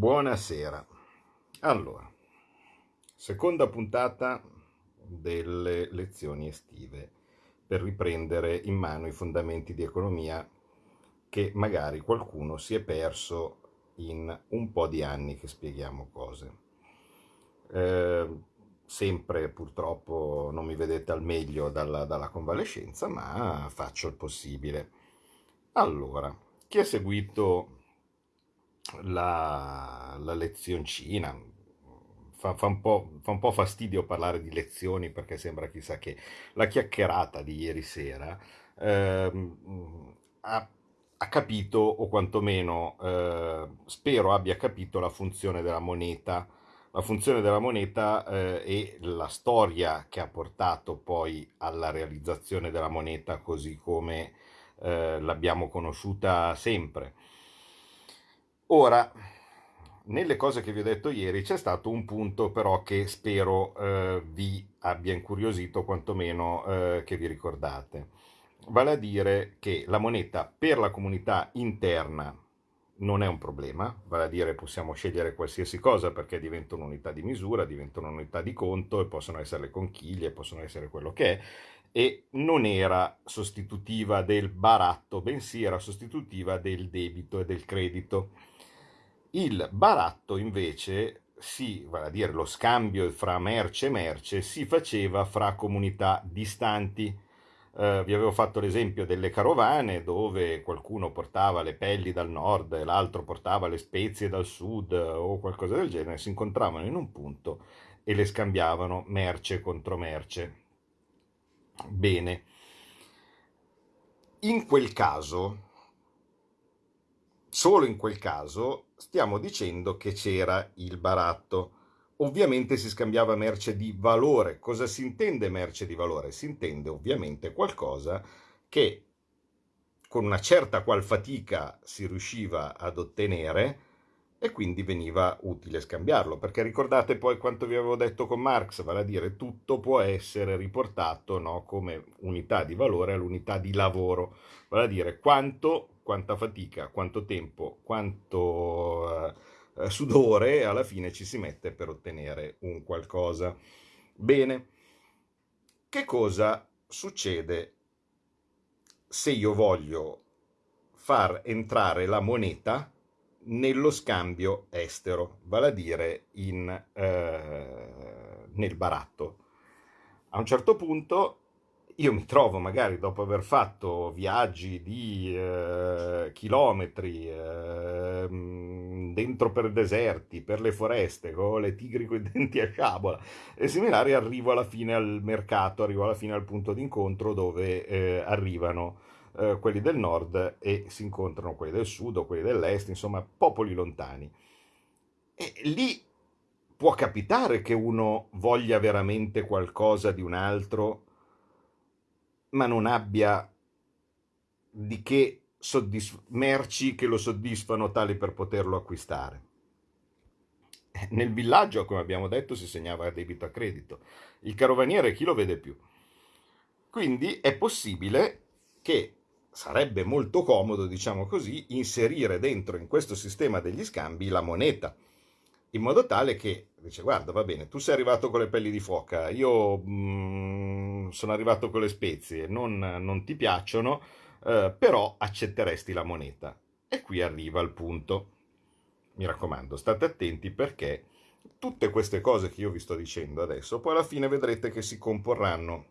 Buonasera. Allora, seconda puntata delle lezioni estive per riprendere in mano i fondamenti di economia che magari qualcuno si è perso in un po' di anni che spieghiamo cose. Eh, sempre purtroppo non mi vedete al meglio dalla, dalla convalescenza, ma faccio il possibile. Allora, chi ha seguito la, la lezioncina, fa, fa, un fa, un po', fastidio parlare di lezioni perché sembra chissà che. La chiacchierata di ieri sera ehm, ha, ha, capito, o quantomeno eh, spero abbia capito la funzione della moneta. La funzione della moneta eh, e la storia che ha portato poi alla realizzazione della moneta così come eh, l'abbiamo conosciuta sempre. Ora, nelle cose che vi ho detto ieri c'è stato un punto però che spero eh, vi abbia incuriosito, quantomeno eh, che vi ricordate. Vale a dire che la moneta per la comunità interna non è un problema, vale a dire possiamo scegliere qualsiasi cosa perché diventa un'unità di misura, diventa un'unità di conto e possono essere le conchiglie, possono essere quello che è, e non era sostitutiva del baratto, bensì era sostitutiva del debito e del credito. Il baratto invece si, vale a dire lo scambio fra merce e merce, si faceva fra comunità distanti eh, vi avevo fatto l'esempio delle carovane dove qualcuno portava le pelli dal nord e l'altro portava le spezie dal sud o qualcosa del genere, si incontravano in un punto e le scambiavano merce contro merce. Bene, in quel caso, solo in quel caso, stiamo dicendo che c'era il baratto ovviamente si scambiava merce di valore. Cosa si intende merce di valore? Si intende ovviamente qualcosa che con una certa qual fatica si riusciva ad ottenere e quindi veniva utile scambiarlo, perché ricordate poi quanto vi avevo detto con Marx, vale a dire tutto può essere riportato no, come unità di valore all'unità di lavoro, vale a dire quanto, quanta fatica, quanto tempo, quanto... Eh, eh, sudore alla fine ci si mette per ottenere un qualcosa. Bene, che cosa succede se io voglio far entrare la moneta nello scambio estero, vale a dire in, eh, nel baratto. A un certo punto io mi trovo magari dopo aver fatto viaggi di eh, chilometri eh, dentro per deserti, per le foreste, con le tigri con i denti a sciabola e similari, arrivo alla fine al mercato, arrivo alla fine al punto d'incontro dove eh, arrivano eh, quelli del nord e si incontrano quelli del sud o quelli dell'est, insomma popoli lontani. E lì può capitare che uno voglia veramente qualcosa di un altro ma non abbia di che soddisf- merci che lo soddisfano tali per poterlo acquistare. Nel villaggio, come abbiamo detto, si segnava a debito a credito. Il carovaniere chi lo vede più? Quindi è possibile che sarebbe molto comodo, diciamo così, inserire dentro in questo sistema degli scambi la moneta in modo tale che dice guarda va bene tu sei arrivato con le pelli di foca io mh, mm, sono arrivato con le spezie non, non ti piacciono eh, però accetteresti la moneta. E qui arriva il punto. Mi raccomando state attenti perché tutte queste cose che io vi sto dicendo adesso poi alla fine vedrete che si comporranno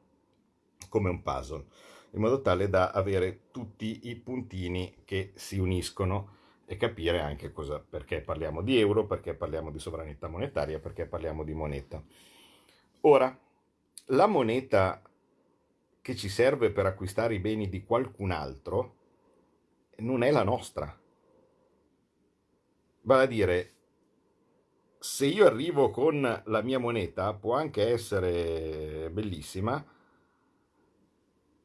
come un puzzle in modo tale da avere tutti i puntini che si uniscono e capire anche cosa, perché parliamo di euro, perché parliamo di sovranità monetaria, perché parliamo di moneta. Ora, la moneta che ci serve per acquistare i beni di qualcun altro non è la nostra. Vale a dire, se io arrivo con la mia moneta, può anche essere bellissima,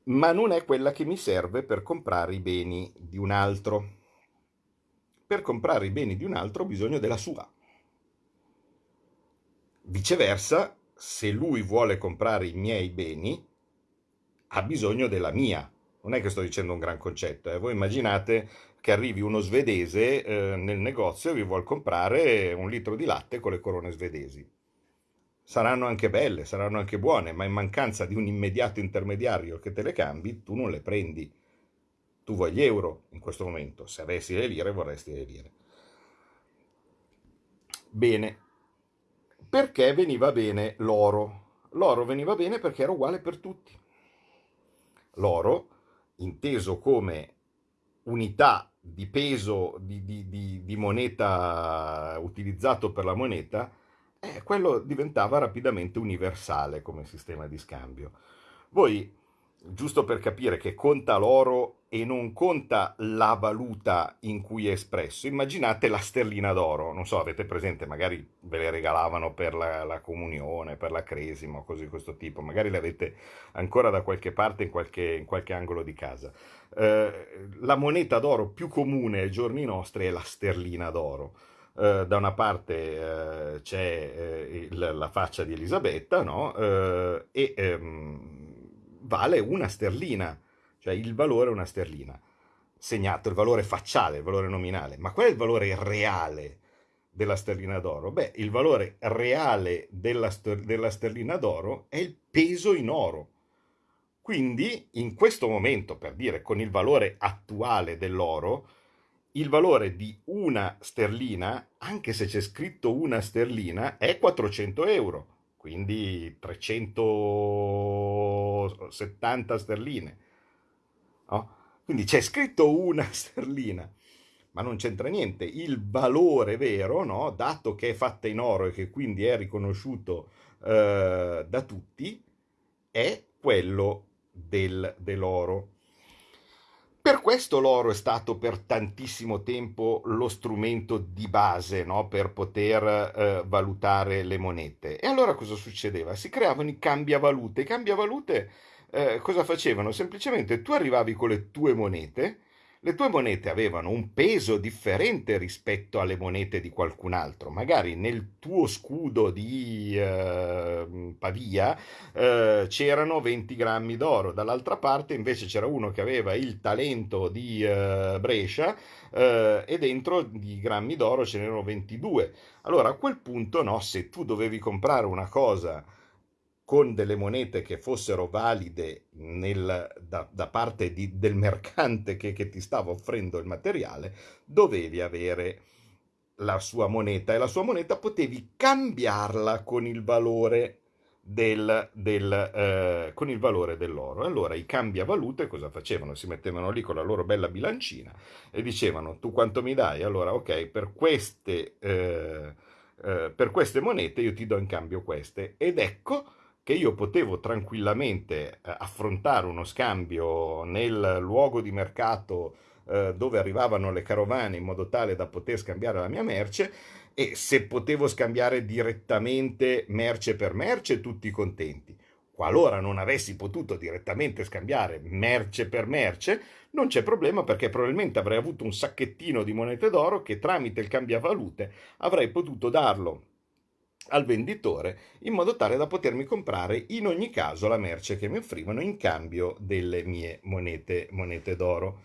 ma non è quella che mi serve per comprare i beni di un altro per comprare i beni di un altro ho bisogno della sua. Viceversa, se lui vuole comprare i miei beni, ha bisogno della mia. Non è che sto dicendo un gran concetto, eh? voi immaginate che arrivi uno svedese eh, nel negozio e vi vuol comprare un litro di latte con le corone svedesi. Saranno anche belle, saranno anche buone, ma in mancanza di un immediato intermediario che te le cambi, tu non le prendi. Tu vuoi gli euro in questo momento, se avessi le lire vorresti le lire. Bene, perché veniva bene l'oro? L'oro veniva bene perché era uguale per tutti. L'oro, inteso come unità di peso di, di, di, di moneta utilizzato per la moneta, eh, quello diventava rapidamente universale come sistema di scambio. Voi, giusto per capire che conta l'oro e non conta la valuta in cui è espresso, immaginate la sterlina d'oro, non so, avete presente, magari ve le regalavano per la, la comunione, per la cresima cose di questo tipo, magari le avete ancora da qualche parte in qualche, in qualche angolo di casa. Eh, la moneta d'oro più comune ai giorni nostri è la sterlina d'oro. Eh, da una parte eh, c'è eh, il, la faccia di Elisabetta, no? E ehm, vale una sterlina, cioè il valore è una sterlina, segnato il valore facciale, il valore nominale. Ma qual è il valore reale della sterlina d'oro? Beh, il valore reale della, della sterlina d'oro è il peso in oro quindi in questo momento, per dire con il valore attuale dell'oro, il valore di una sterlina, anche se c'è scritto una sterlina, è 400 euro, quindi 370 sterline. No? Quindi c'è scritto una sterlina, ma non c'entra niente. Il valore vero, no? dato che è fatta in oro e che quindi è riconosciuto eh, da tutti, è quello del, dell'oro. Per questo l'oro è stato per tantissimo tempo lo strumento di base no? per poter eh, valutare le monete. E allora cosa succedeva? Si creavano i cambiavalute. I cambiavalute eh, cosa facevano? Semplicemente tu arrivavi con le tue monete le tue monete avevano un peso differente rispetto alle monete di qualcun altro. Magari nel tuo scudo di eh, Pavia eh, c'erano 20 grammi d'oro, dall'altra parte invece c'era uno che aveva il talento di eh, Brescia eh, e dentro di grammi d'oro ce n'erano 22. Allora a quel punto, no, se tu dovevi comprare una cosa con delle monete che fossero valide nel, da, da, parte di, del mercante che, che ti stava offrendo il materiale, dovevi avere la sua moneta e la sua moneta potevi cambiarla con il valore del, del, eh, con il valore dell'oro. Allora i cambiavalute cosa facevano? Si mettevano lì con la loro bella bilancina e dicevano tu quanto mi dai? Allora ok, per queste, eh, eh, per queste monete io ti do in cambio queste. Ed ecco che io potevo tranquillamente eh, affrontare uno scambio nel luogo di mercato eh, dove arrivavano le carovane in modo tale da poter scambiare la mia merce e se potevo scambiare direttamente merce per merce tutti contenti. Qualora non avessi potuto direttamente scambiare merce per merce, non c'è problema perché probabilmente avrei avuto un sacchettino di monete d'oro che tramite il cambiavalute avrei potuto darlo al venditore in modo tale da potermi comprare in ogni caso la merce che mi offrivano in cambio delle mie monete, monete d'oro.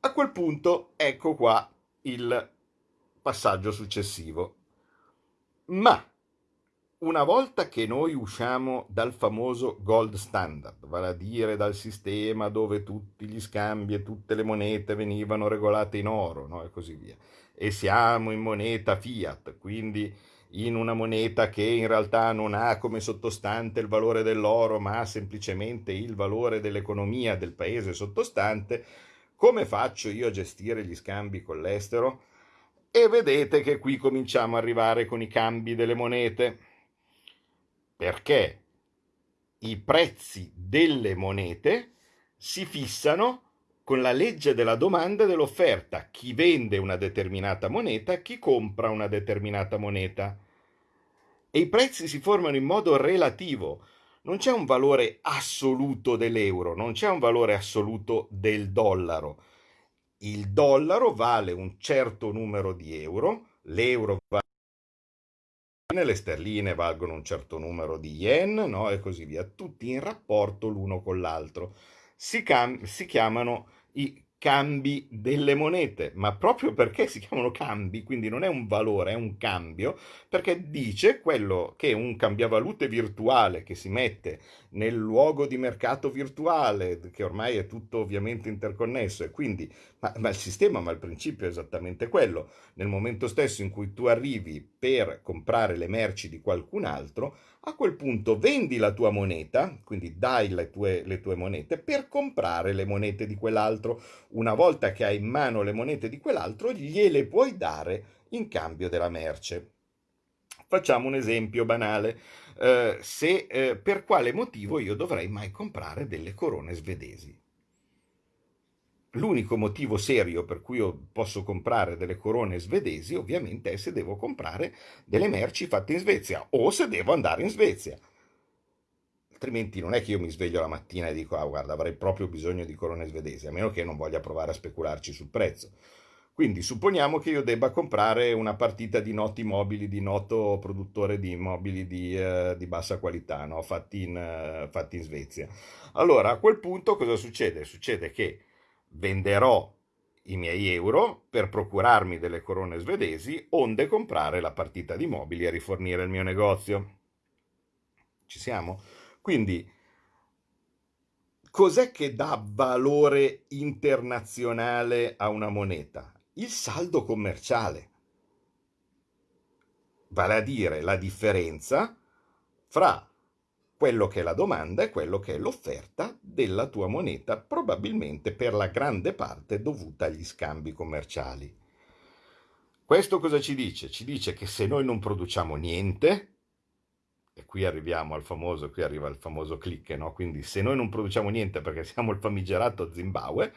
A quel punto ecco qua il passaggio successivo. Ma una volta che noi usciamo dal famoso gold standard, vale a dire dal sistema dove tutti gli scambi e tutte le monete venivano regolate in oro no? e così via, e siamo in moneta fiat, quindi in una moneta che in realtà non ha come sottostante il valore dell'oro, ma ha semplicemente il valore dell'economia del paese sottostante, come faccio io a gestire gli scambi con l'estero? E vedete che qui cominciamo ad arrivare con i cambi delle monete, perché i prezzi delle monete si fissano con la legge della domanda e dell'offerta. Chi vende una determinata moneta, chi compra una determinata moneta. E i prezzi si formano in modo relativo. Non c'è un valore assoluto dell'euro, non c'è un valore assoluto del dollaro. Il dollaro vale un certo numero di euro, l'euro vale le sterline valgono un certo numero di yen, no? e così via, tutti in rapporto l'uno con l'altro. Si, si chiamano i cambi delle monete, ma proprio perché si chiamano cambi, quindi non è un valore, è un cambio, perché dice quello che un cambiavalute virtuale che si mette nel luogo di mercato virtuale, che ormai è tutto ovviamente interconnesso, e quindi, ma, ma il sistema, ma il principio è esattamente quello. Nel momento stesso in cui tu arrivi per comprare le merci di qualcun altro, a quel punto vendi la tua moneta, quindi dai le tue, le tue monete, per comprare le monete di quell'altro. Una volta che hai in mano le monete di quell'altro, gliele puoi dare in cambio della merce. Facciamo un esempio banale. Eh, se, eh, per quale motivo io dovrei mai comprare delle corone svedesi? L'unico motivo serio per cui io posso comprare delle corone svedesi ovviamente è se devo comprare delle merci fatte in Svezia o se devo andare in Svezia. Altrimenti non è che io mi sveglio la mattina e dico, ah guarda, avrei proprio bisogno di corone svedesi, a meno che non voglia provare a specularci sul prezzo. Quindi supponiamo che io debba comprare una partita di noti mobili, di noto produttore di mobili di, uh, di bassa qualità, no? fatti, in, uh, fatti in Svezia. Allora a quel punto cosa succede? Succede che venderò i miei euro per procurarmi delle corone svedesi, onde comprare la partita di mobili e rifornire il mio negozio. Ci siamo? Quindi, cos'è che dà valore internazionale a una moneta? Il saldo commerciale. Vale a dire la differenza fra quello che è la domanda e quello che è l'offerta della tua moneta, probabilmente per la grande parte dovuta agli scambi commerciali. Questo cosa ci dice? Ci dice che se noi non produciamo niente, e qui arriviamo al famoso, qui arriva il famoso click, no? quindi se noi non produciamo niente perché siamo il famigerato Zimbabwe,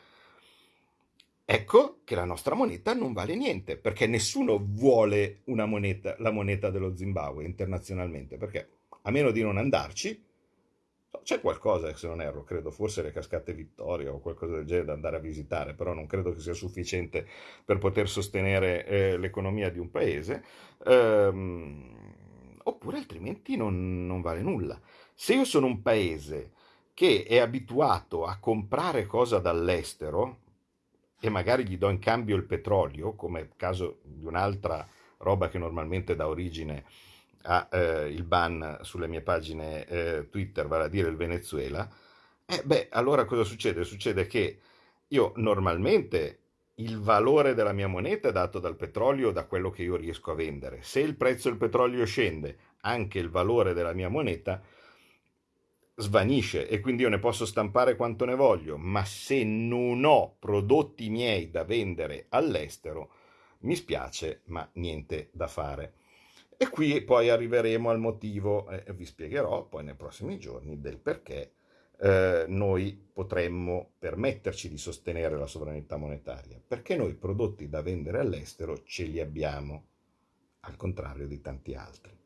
ecco che la nostra moneta non vale niente, perché nessuno vuole moneta, la moneta dello Zimbabwe internazionalmente, perché a meno di non andarci, c'è qualcosa, se non erro, credo, forse le cascate Vittoria o qualcosa del genere da andare a visitare, però non credo che sia sufficiente per poter sostenere eh, l'economia di un paese, ehm, oppure altrimenti non, non vale nulla. Se io sono un paese che è abituato a comprare cosa dall'estero e magari gli do in cambio il petrolio, come caso di un'altra roba che normalmente dà origine ha eh, il ban sulle mie pagine eh, Twitter, vale a dire il Venezuela, eh, beh, allora cosa succede? Succede che io normalmente il valore della mia moneta è dato dal petrolio, da quello che io riesco a vendere. Se il prezzo del petrolio scende, anche il valore della mia moneta svanisce e quindi io ne posso stampare quanto ne voglio, ma se non ho prodotti miei da vendere all'estero, mi spiace, ma niente da fare. E qui poi arriveremo al motivo, eh, vi spiegherò poi nei prossimi giorni, del perché eh, noi potremmo permetterci di sostenere la sovranità monetaria, perché noi prodotti da vendere all'estero ce li abbiamo, al contrario di tanti altri.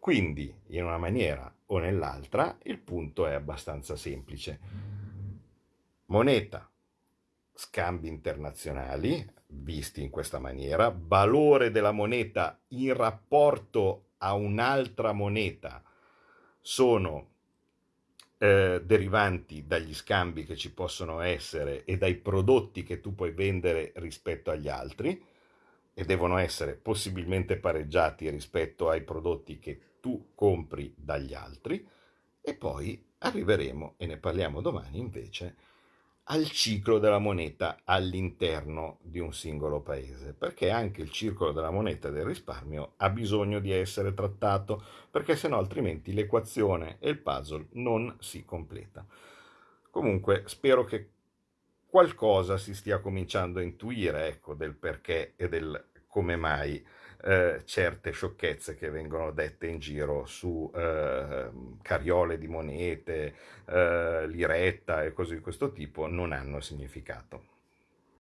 Quindi, in una maniera o nell'altra, il punto è abbastanza semplice. Moneta, scambi internazionali, visti in questa maniera, valore della moneta in rapporto a un'altra moneta sono eh, derivanti dagli scambi che ci possono essere e dai prodotti che tu puoi vendere rispetto agli altri e devono essere possibilmente pareggiati rispetto ai prodotti che tu compri dagli altri. E poi arriveremo e ne parliamo domani invece al ciclo della moneta all'interno di un singolo paese, perché anche il circolo della moneta e del risparmio ha bisogno di essere trattato, perché se no altrimenti l'equazione e il puzzle non si completa. Comunque spero che qualcosa si stia cominciando a intuire ecco, del perché e del come mai eh, certe sciocchezze che vengono dette in giro su eh, cariole di monete, eh, liretta e cose di questo tipo non hanno significato.